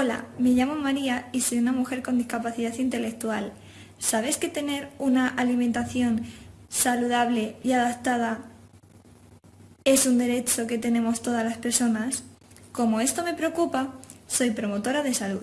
Hola, me llamo María y soy una mujer con discapacidad intelectual. ¿Sabes que tener una alimentación saludable y adaptada es un derecho que tenemos todas las personas? Como esto me preocupa, soy promotora de salud.